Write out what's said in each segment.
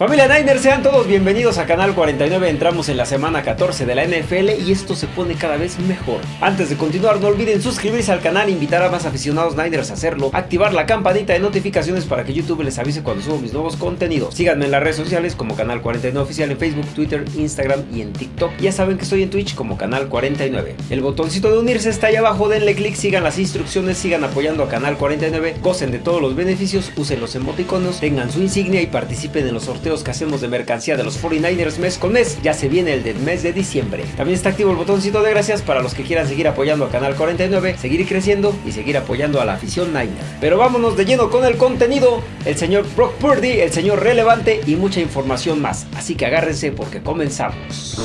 Familia Niners, sean todos bienvenidos a Canal 49. Entramos en la semana 14 de la NFL y esto se pone cada vez mejor. Antes de continuar, no olviden suscribirse al canal, invitar a más aficionados Niners a hacerlo, activar la campanita de notificaciones para que YouTube les avise cuando subo mis nuevos contenidos. Síganme en las redes sociales como Canal 49 Oficial en Facebook, Twitter, Instagram y en TikTok. Ya saben que estoy en Twitch como Canal 49. El botoncito de unirse está ahí abajo, denle click, sigan las instrucciones, sigan apoyando a Canal 49, gocen de todos los beneficios, usen los emoticonos, tengan su insignia y participen en los sorteos que hacemos de mercancía de los 49ers mes con mes. Ya se viene el del mes de diciembre. También está activo el botoncito de gracias para los que quieran seguir apoyando a Canal 49, seguir creciendo y seguir apoyando a la afición Niner. Pero vámonos de lleno con el contenido. El señor Brock Purdy, el señor relevante y mucha información más. Así que agárrense porque comenzamos.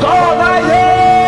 ¡Go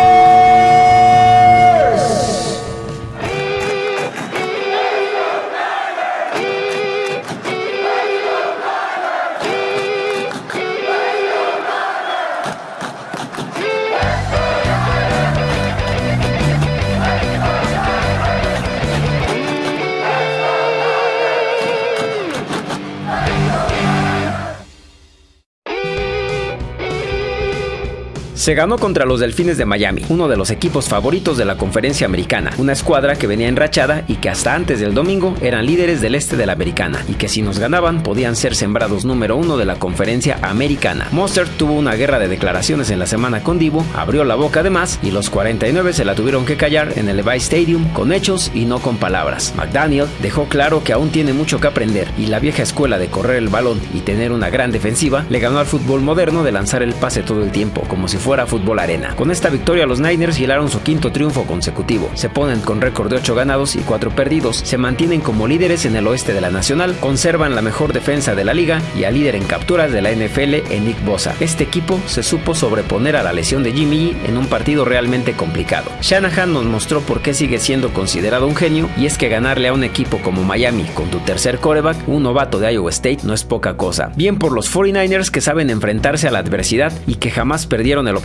Se ganó contra los Delfines de Miami, uno de los equipos favoritos de la conferencia americana, una escuadra que venía enrachada y que hasta antes del domingo eran líderes del este de la americana y que si nos ganaban podían ser sembrados número uno de la conferencia americana. Monster tuvo una guerra de declaraciones en la semana con Divo, abrió la boca de más y los 49 se la tuvieron que callar en el Levi Stadium con hechos y no con palabras. McDaniel dejó claro que aún tiene mucho que aprender y la vieja escuela de correr el balón y tener una gran defensiva le ganó al fútbol moderno de lanzar el pase todo el tiempo como si fuera Fútbol Arena. Con esta victoria los Niners hilaron su quinto triunfo consecutivo. Se ponen con récord de 8 ganados y 4 perdidos, se mantienen como líderes en el oeste de la Nacional, conservan la mejor defensa de la liga y al líder en capturas de la NFL en Nick Bosa. Este equipo se supo sobreponer a la lesión de Jimmy en un partido realmente complicado. Shanahan nos mostró por qué sigue siendo considerado un genio y es que ganarle a un equipo como Miami con tu tercer coreback, un novato de Iowa State, no es poca cosa. Bien por los 49ers que saben enfrentarse a la adversidad y que jamás perdieron el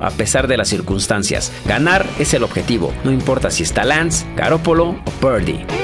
a pesar de las circunstancias. Ganar es el objetivo, no importa si está Lance, Garoppolo o Purdy.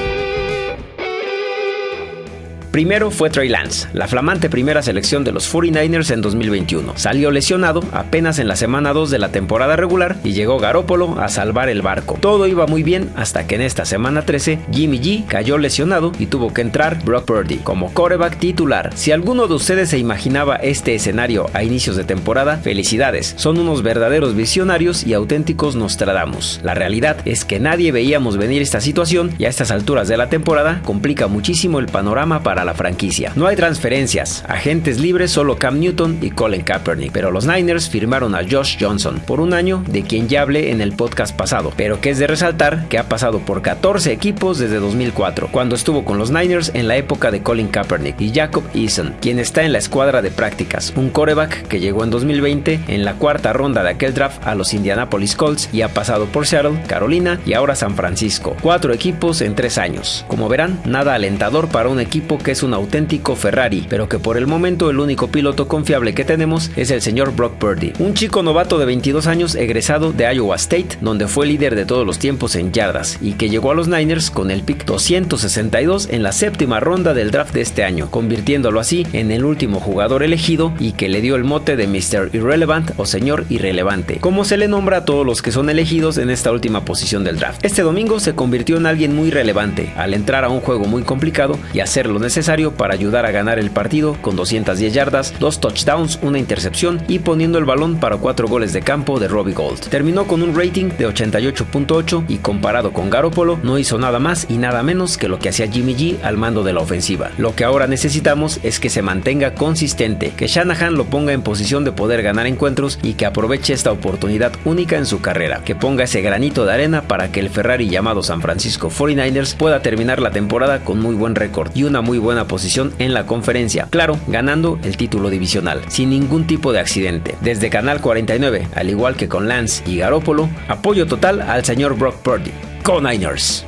Primero fue Trey Lance, la flamante primera selección de los 49ers en 2021. Salió lesionado apenas en la semana 2 de la temporada regular y llegó Garópolo a salvar el barco. Todo iba muy bien hasta que en esta semana 13 Jimmy G cayó lesionado y tuvo que entrar Brock Purdy como coreback titular. Si alguno de ustedes se imaginaba este escenario a inicios de temporada, felicidades. Son unos verdaderos visionarios y auténticos Nostradamus. La realidad es que nadie veíamos venir esta situación y a estas alturas de la temporada complica muchísimo el panorama para la franquicia. No hay transferencias, agentes libres solo Cam Newton y Colin Kaepernick, pero los Niners firmaron a Josh Johnson por un año de quien ya hablé en el podcast pasado, pero que es de resaltar que ha pasado por 14 equipos desde 2004, cuando estuvo con los Niners en la época de Colin Kaepernick y Jacob Eason, quien está en la escuadra de prácticas, un coreback que llegó en 2020 en la cuarta ronda de aquel draft a los Indianapolis Colts y ha pasado por Seattle, Carolina y ahora San Francisco. Cuatro equipos en tres años. Como verán, nada alentador para un equipo que es un auténtico Ferrari, pero que por el momento el único piloto confiable que tenemos es el señor Brock Purdy, un chico novato de 22 años egresado de Iowa State, donde fue líder de todos los tiempos en yardas y que llegó a los Niners con el pick 262 en la séptima ronda del draft de este año, convirtiéndolo así en el último jugador elegido y que le dio el mote de Mr. Irrelevant o señor irrelevante, como se le nombra a todos los que son elegidos en esta última posición del draft. Este domingo se convirtió en alguien muy relevante al entrar a un juego muy complicado y hacer lo necesario para ayudar a ganar el partido con 210 yardas, dos touchdowns, una intercepción y poniendo el balón para cuatro goles de campo de Robbie Gold. Terminó con un rating de 88.8 y comparado con Garoppolo no hizo nada más y nada menos que lo que hacía Jimmy G al mando de la ofensiva. Lo que ahora necesitamos es que se mantenga consistente, que Shanahan lo ponga en posición de poder ganar encuentros y que aproveche esta oportunidad única en su carrera, que ponga ese granito de arena para que el Ferrari llamado San Francisco 49ers pueda terminar la temporada con muy buen récord y una muy buena posición en la conferencia, claro, ganando el título divisional, sin ningún tipo de accidente. Desde Canal 49, al igual que con Lance y Garópolo, apoyo total al señor Brock Purdy. Con Niners.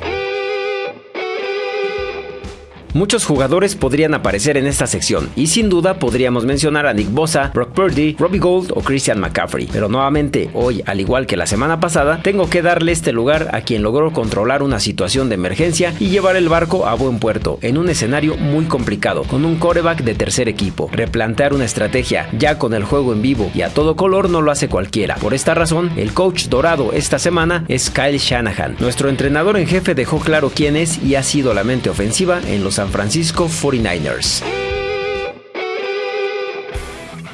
Muchos jugadores podrían aparecer en esta sección, y sin duda podríamos mencionar a Nick Bosa, Brock Purdy, Robbie Gold o Christian McCaffrey. Pero nuevamente, hoy, al igual que la semana pasada, tengo que darle este lugar a quien logró controlar una situación de emergencia y llevar el barco a buen puerto, en un escenario muy complicado, con un coreback de tercer equipo. Replantear una estrategia ya con el juego en vivo y a todo color no lo hace cualquiera. Por esta razón, el coach dorado esta semana es Kyle Shanahan. Nuestro entrenador en jefe dejó claro quién es y ha sido la mente ofensiva en los San Francisco 49ers.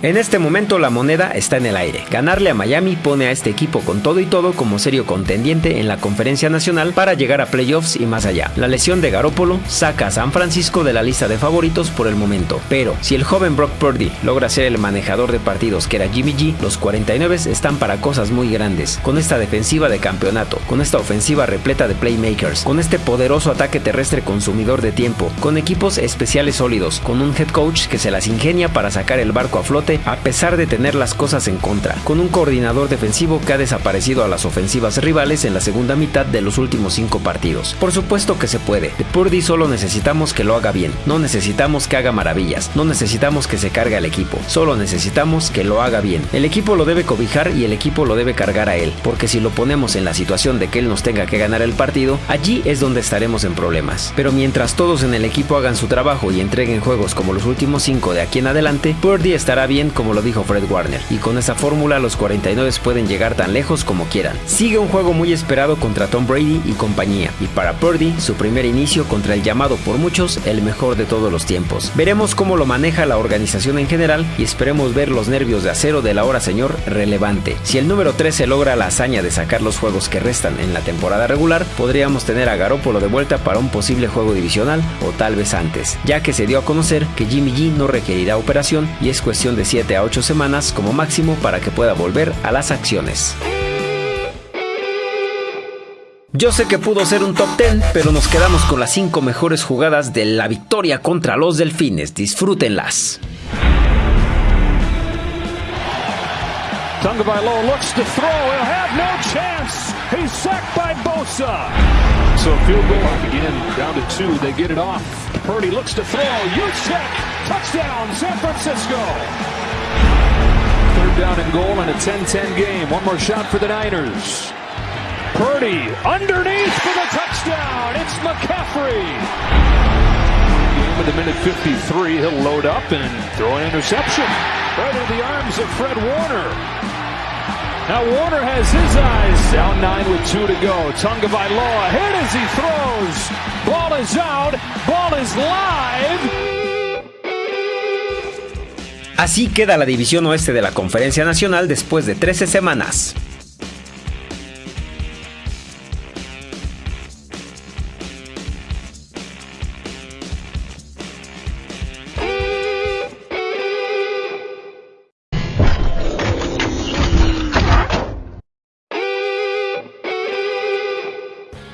En este momento la moneda está en el aire. Ganarle a Miami pone a este equipo con todo y todo como serio contendiente en la conferencia nacional para llegar a playoffs y más allá. La lesión de Garópolo saca a San Francisco de la lista de favoritos por el momento, pero si el joven Brock Purdy logra ser el manejador de partidos que era Jimmy G, los 49 están para cosas muy grandes, con esta defensiva de campeonato, con esta ofensiva repleta de playmakers, con este poderoso ataque terrestre consumidor de tiempo, con equipos especiales sólidos, con un head coach que se las ingenia para sacar el barco a flote a pesar de tener las cosas en contra, con un coordinador defensivo que ha desaparecido a las ofensivas rivales en la segunda mitad de los últimos cinco partidos. Por supuesto que se puede, de Purdy solo necesitamos que lo haga bien, no necesitamos que haga maravillas, no necesitamos que se cargue al equipo, solo necesitamos que lo haga bien. El equipo lo debe cobijar y el equipo lo debe cargar a él, porque si lo ponemos en la situación de que él nos tenga que ganar el partido, allí es donde estaremos en problemas. Pero mientras todos en el equipo hagan su trabajo y entreguen juegos como los últimos cinco de aquí en adelante, Purdy estará bien como lo dijo Fred Warner, y con esa fórmula los 49 pueden llegar tan lejos como quieran. Sigue un juego muy esperado contra Tom Brady y compañía, y para Purdy su primer inicio contra el llamado por muchos el mejor de todos los tiempos. Veremos cómo lo maneja la organización en general y esperemos ver los nervios de acero de la hora señor relevante. Si el número 13 logra la hazaña de sacar los juegos que restan en la temporada regular, podríamos tener a Garoppolo de vuelta para un posible juego divisional o tal vez antes, ya que se dio a conocer que Jimmy G no requerirá operación y es cuestión de 7 a 8 semanas como máximo para que pueda volver a las acciones. Yo sé que pudo ser un top 10, pero nos quedamos con las 5 mejores jugadas de la victoria contra los Delfines. Disfrútenlas. Tagovailoa looks to throw. He'll have no chance. He's sacked by Bosa. So field goal again, down to two. They get it off. Purdy looks to throw. Juszczyk. Touchdown, San Francisco. Third down and goal in a 10-10 game. One more shot for the Niners. Purdy underneath for the touchdown. It's McCaffrey. Game in the minute 53. He'll load up and throw an interception right in the arms of Fred Warner. Now Warner has his eyes down nine with two to go. Tonga Vailoa hit as he throws. Ball is out. Ball is live. Así queda la división oeste de la Conferencia Nacional después de 13 semanas.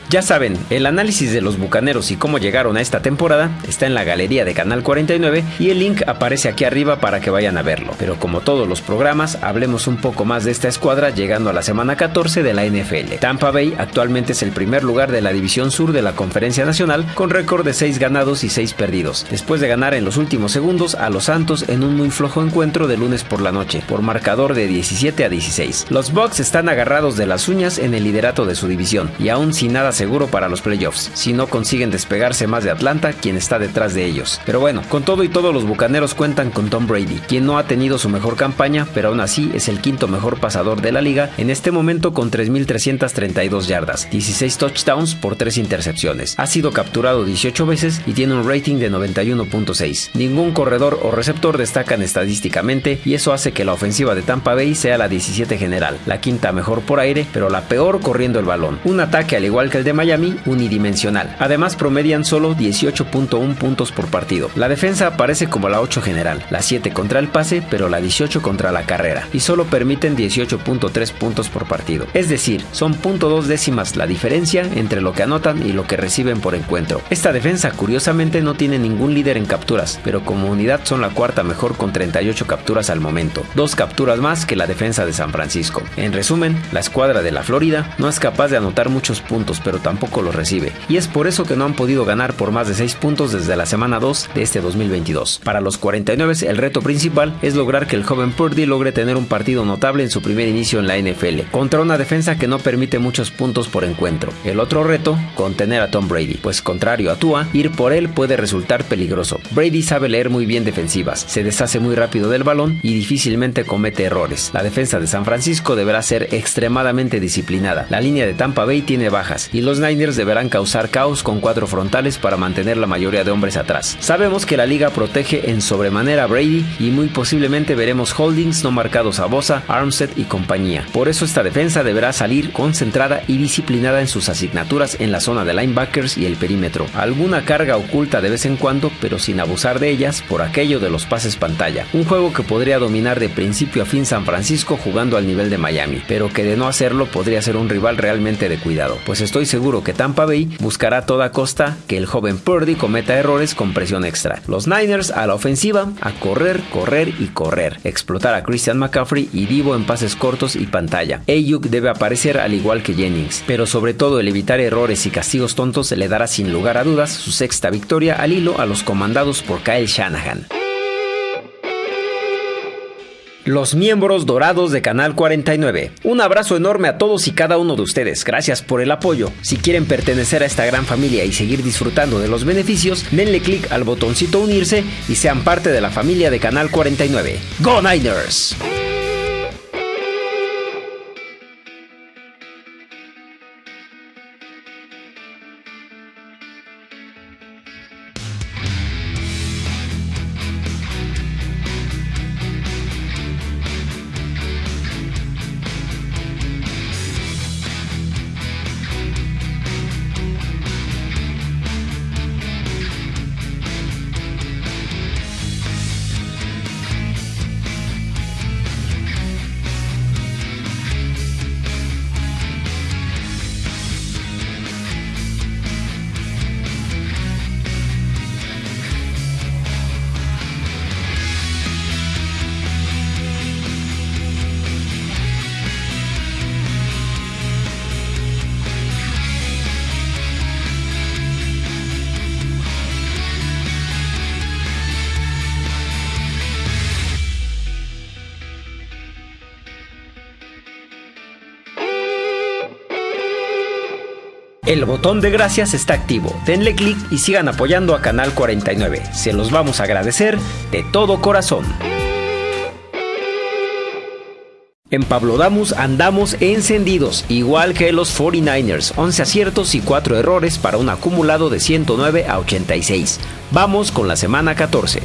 Ya saben, el análisis de los Bucaneros y cómo llegaron a esta temporada está en la galería de Canal 49 y el link aparece aquí arriba para que vayan a verlo. Pero como todos los programas, hablemos un poco más de esta escuadra llegando a la semana 14 de la NFL. Tampa Bay actualmente es el primer lugar de la división sur de la Conferencia Nacional con récord de 6 ganados y 6 perdidos, después de ganar en los últimos segundos a los Santos en un muy flojo encuentro de lunes por la noche, por marcador de 17 a 16. Los Bucks están agarrados de las uñas en el liderato de su división y aún sin nada seguro para los playoffs, si no consiguen despegarse más de Atlanta, quien está detrás de ellos. Pero bueno, con todo y todo los Bucaneros cuentan con Tom Brady, quien no ha tenido su mejor campaña, pero aún así es el quinto mejor pasador de la liga en este momento con 3.332 yardas, 16 touchdowns por 3 intercepciones. Ha sido capturado 18 veces y tiene un rating de 91.6. Ningún corredor o receptor destacan estadísticamente y eso hace que la ofensiva de Tampa Bay sea la 17 general, la quinta mejor por aire, pero la peor corriendo el balón. Un ataque al igual que el de Miami unidimensional. Además promedian solo 18.1 puntos por partido. La defensa aparece como la 8 general, la 7 contra el pase, pero la 18 contra la carrera, y solo permiten 18.3 puntos por partido. Es decir, son .2 décimas la diferencia entre lo que anotan y lo que reciben por encuentro. Esta defensa curiosamente no tiene ningún líder en capturas, pero como unidad son la cuarta mejor con 38 capturas al momento, dos capturas más que la defensa de San Francisco. En resumen, la escuadra de la Florida no es capaz de anotar muchos puntos, pero tampoco los recibe. Y es por eso que no han podido ganar por más de 6 puntos desde la semana 2 de este 2022. Para los 49 el reto principal es lograr que el joven Purdy logre tener un partido notable en su primer inicio en la NFL, contra una defensa que no permite muchos puntos por encuentro. El otro reto, contener a Tom Brady, pues contrario a Tua, ir por él puede resultar peligroso. Brady sabe leer muy bien defensivas, se deshace muy rápido del balón y difícilmente comete errores. La defensa de San Francisco deberá ser extremadamente disciplinada. La línea de Tampa Bay tiene bajas y los Niners deberán causar caos con cuatro frontales para mantener la mayoría de hombres atrás. Sabemos que la liga protege en sobremanera a Brady y muy posiblemente veremos holdings no marcados a Bosa, Armstead y compañía. Por eso esta defensa deberá salir concentrada y disciplinada en sus asignaturas en la zona de linebackers y el perímetro. Alguna carga oculta de vez en cuando, pero sin abusar de ellas por aquello de los pases pantalla. Un juego que podría dominar de principio a fin San Francisco jugando al nivel de Miami, pero que de no hacerlo podría ser un rival realmente de cuidado, pues estoy seguro que Tampa Bay buscará a toda costa que el joven Purdy cometa errores con presión extra. Los Niners a la ofensiva, a correr, correr y correr, explotar a Christian McCaffrey y Divo en pases cortos y pantalla. Ayuk debe aparecer al igual que Jennings, pero sobre todo el evitar errores y castigos tontos le dará sin lugar a dudas su sexta victoria al hilo a los comandados por Kyle Shanahan los miembros dorados de Canal 49. Un abrazo enorme a todos y cada uno de ustedes. Gracias por el apoyo. Si quieren pertenecer a esta gran familia y seguir disfrutando de los beneficios, denle clic al botoncito unirse y sean parte de la familia de Canal 49. ¡Go Niners! El botón de gracias está activo. Denle clic y sigan apoyando a Canal 49. Se los vamos a agradecer de todo corazón. En Pablo Damus andamos encendidos, igual que los 49ers, 11 aciertos y 4 errores para un acumulado de 109 a 86. Vamos con la semana 14.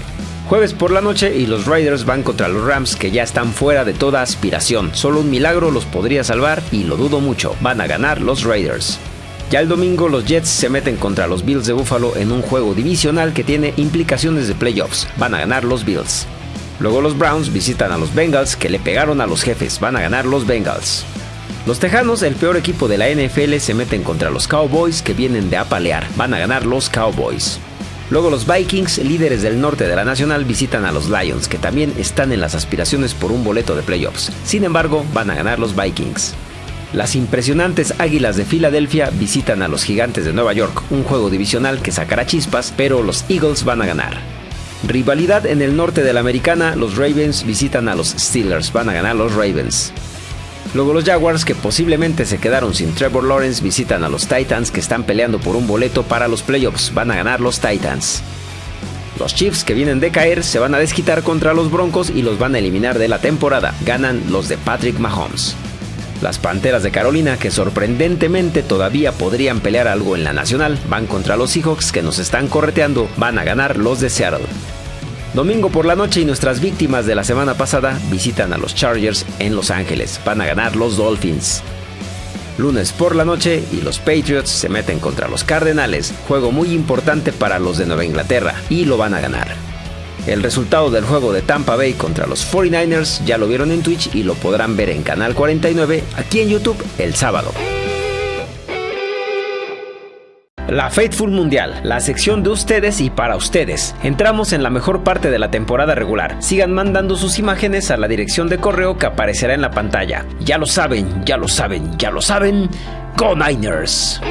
Jueves por la noche y los Raiders van contra los Rams que ya están fuera de toda aspiración. Solo un milagro los podría salvar y lo dudo mucho. Van a ganar los Raiders. Ya el domingo los Jets se meten contra los Bills de Buffalo en un juego divisional que tiene implicaciones de playoffs. Van a ganar los Bills. Luego los Browns visitan a los Bengals que le pegaron a los jefes. Van a ganar los Bengals. Los Tejanos, el peor equipo de la NFL, se meten contra los Cowboys que vienen de apalear. Van a ganar los Cowboys. Luego los Vikings, líderes del norte de la Nacional, visitan a los Lions, que también están en las aspiraciones por un boleto de playoffs. Sin embargo, van a ganar los Vikings. Las impresionantes Águilas de Filadelfia visitan a los Gigantes de Nueva York, un juego divisional que sacará chispas, pero los Eagles van a ganar. Rivalidad en el norte de la americana, los Ravens visitan a los Steelers, van a ganar los Ravens. Luego los Jaguars, que posiblemente se quedaron sin Trevor Lawrence, visitan a los Titans, que están peleando por un boleto para los playoffs, van a ganar los Titans. Los Chiefs, que vienen de caer, se van a desquitar contra los Broncos y los van a eliminar de la temporada, ganan los de Patrick Mahomes. Las Panteras de Carolina, que sorprendentemente todavía podrían pelear algo en la nacional, van contra los Seahawks que nos están correteando, van a ganar los de Seattle. Domingo por la noche y nuestras víctimas de la semana pasada visitan a los Chargers en Los Ángeles, van a ganar los Dolphins. Lunes por la noche y los Patriots se meten contra los Cardenales, juego muy importante para los de Nueva Inglaterra, y lo van a ganar. El resultado del juego de Tampa Bay contra los 49ers ya lo vieron en Twitch y lo podrán ver en Canal 49 aquí en YouTube el sábado. La Faithful Mundial, la sección de ustedes y para ustedes. Entramos en la mejor parte de la temporada regular. Sigan mandando sus imágenes a la dirección de correo que aparecerá en la pantalla. Ya lo saben, ya lo saben, ya lo saben. Go Niners.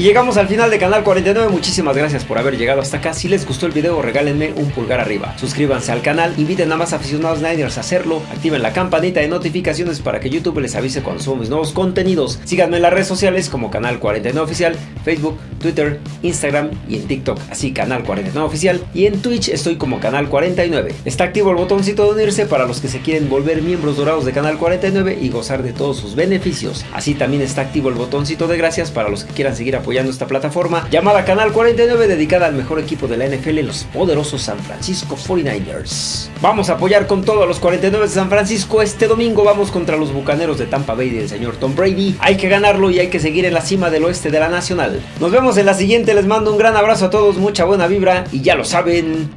Y llegamos al final de Canal 49, muchísimas gracias por haber llegado hasta acá. Si les gustó el video, regálenme un pulgar arriba. Suscríbanse al canal, inviten a más aficionados Niners a hacerlo, activen la campanita de notificaciones para que YouTube les avise cuando subamos nuevos contenidos. Síganme en las redes sociales como Canal 49 Oficial, Facebook, Twitter, Instagram y en TikTok, así Canal 49 Oficial. Y en Twitch estoy como Canal 49. Está activo el botoncito de unirse para los que se quieren volver miembros dorados de Canal 49 y gozar de todos sus beneficios. Así también está activo el botoncito de gracias para los que quieran seguir apoyando esta plataforma llamada Canal 49 dedicada al mejor equipo de la NFL, los poderosos San Francisco 49ers. Vamos a apoyar con todo a los 49 de San Francisco. Este domingo vamos contra los bucaneros de Tampa Bay del señor Tom Brady. Hay que ganarlo y hay que seguir en la cima del oeste de la Nacional. Nos vemos en la siguiente. Les mando un gran abrazo a todos, mucha buena vibra y ya lo saben.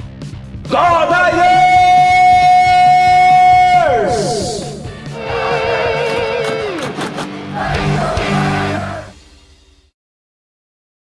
¡Go